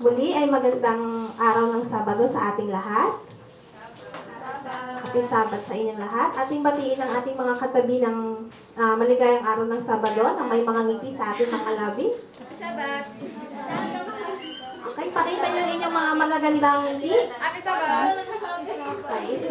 Muli ay magandang araw ng Sabado sa ating lahat. Happy Sabat sa inyong lahat. Ating batiin ang ating mga katabi ng ah, maligayang araw ng Sabado na may mga ngiti sa ating mga labi. Happy Sabat. Okay, pakita niyo inyong mga magagandang ngiti. Happy Sabat.